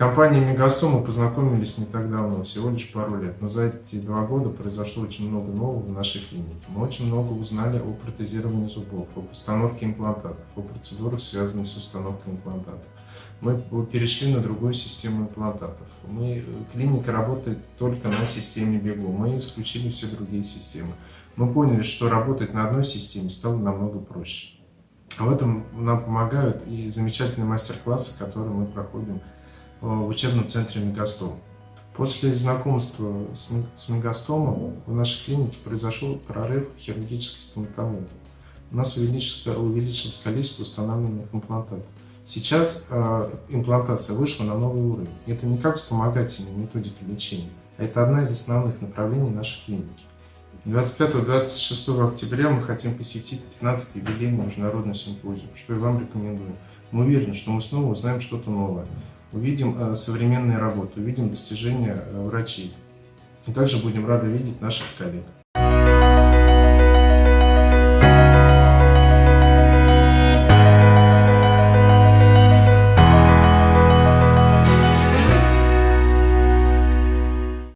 Мегастом мы познакомились не так давно, всего лишь пару лет, но за эти два года произошло очень много нового в нашей клинике. Мы очень много узнали о протезировании зубов, об установке имплантатов, о процедурах, связанных с установкой имплантатов. Мы перешли на другую систему имплантатов. Мы, клиника работает только на системе Бегу. Мы исключили все другие системы. Мы поняли, что работать на одной системе стало намного проще. В этом нам помогают и замечательные мастер-классы, которые мы проходим Э, в учебном центре Мегастом. После знакомства с, Мегастомом в нашей клинике произошел прорыв хирургической стоматологии. У нас увеличилось, увеличилось количество установленных имплантатов. Сейчас э, имплантация вышла на новый уровень. Это не как вспомогательная методика лечения, а это одна из основных направлений нашей клиники. 25-26 октября мы хотим посетить 15-й юбилейный международный симпозиум, что и вам рекомендую. Мы уверены, что мы снова узнаем что-то новое увидим э, современные работы, увидим достижения э, врачей. И также будем рады видеть наших коллег.